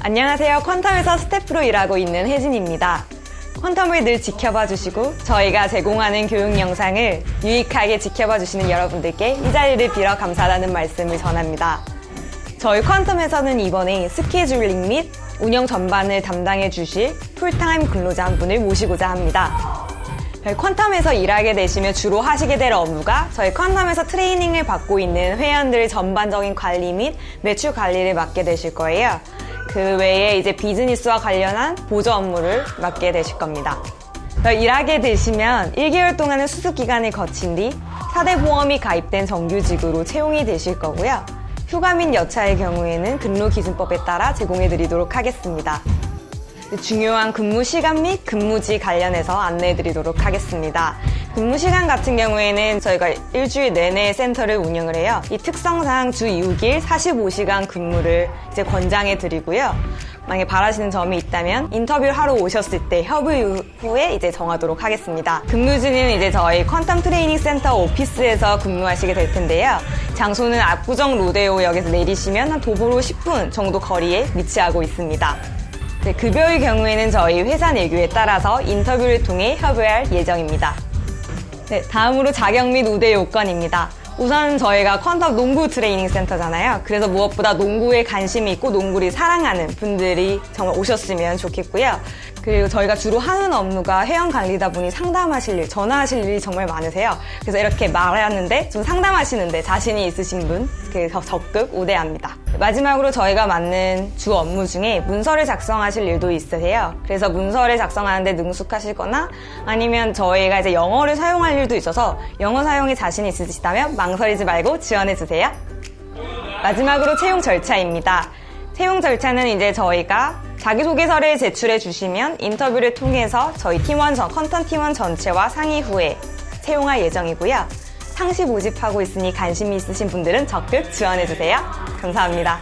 안녕하세요. 퀀텀에서 스태프로 일하고 있는 혜진입니다. 퀀텀을 늘 지켜봐 주시고 저희가 제공하는 교육 영상을 유익하게 지켜봐 주시는 여러분들께 이 자리를 빌어 감사하다는 말씀을 전합니다. 저희 퀀텀에서는 이번에 scheduling 및 운영 전반을 담당해 주실 풀타임 근로자 한 분을 모시고자 합니다. 저희 퀀텀에서 일하게 되시면 주로 하시게 될 업무가 저희 퀀텀에서 트레이닝을 받고 있는 회원들의 전반적인 관리 및 매출 관리를 맡게 되실 거예요. 그 외에 이제 비즈니스와 관련한 보조 업무를 맡게 되실 겁니다. 일하게 되시면 1개월 동안은 수습 기간을 거친 뒤 4대 보험이 가입된 정규직으로 채용이 되실 거고요. 휴가 및 여차의 경우에는 근로기준법에 따라 제공해 드리도록 하겠습니다. 중요한 근무 시간 및 근무지 관련해서 안내해 드리도록 하겠습니다. 근무 시간 같은 경우에는 저희가 일주일 내내 센터를 운영을 해요. 이 특성상 주 6일 45시간 근무를 이제 권장해 드리고요. 만약에 바라시는 점이 있다면 인터뷰를 하러 오셨을 때 협의 후에 이제 정하도록 하겠습니다. 근무지는 이제 저희 퀀텀 트레이닝 센터 오피스에서 근무하시게 될 텐데요. 장소는 압구정 로데오역에서 내리시면 한 도보로 10분 정도 거리에 위치하고 있습니다. 네, 급여의 경우에는 저희 회사 내규에 따라서 인터뷰를 통해 협의할 예정입니다. 네, 다음으로 자격 및 우대 요건입니다. 우선 저희가 퀀텀 농구 트레이닝 센터잖아요. 그래서 무엇보다 농구에 관심이 있고 농구를 사랑하는 분들이 정말 오셨으면 좋겠고요. 그리고 저희가 주로 하는 업무가 회원 관리다 보니 상담하실 일, 전화하실 일이 정말 많으세요. 그래서 이렇게 말하는데 좀 상담하시는데 자신이 있으신 분, 그 적극 우대합니다. 마지막으로 저희가 맡는 주 업무 중에 문서를 작성하실 일도 있으세요. 그래서 문서를 작성하는데 능숙하시거나 아니면 저희가 이제 영어를 사용할 일도 있어서 영어 사용에 자신이 있으시다면 망설이지 말고 지원해주세요. 마지막으로 채용 절차입니다. 채용 절차는 이제 저희가 자기소개서를 제출해 주시면 인터뷰를 통해서 저희 팀원 전, 컨턴 팀원 전체와 상의 후에 채용할 예정이고요. 상시 모집하고 있으니 관심이 있으신 분들은 적극 지원해 주세요. 감사합니다.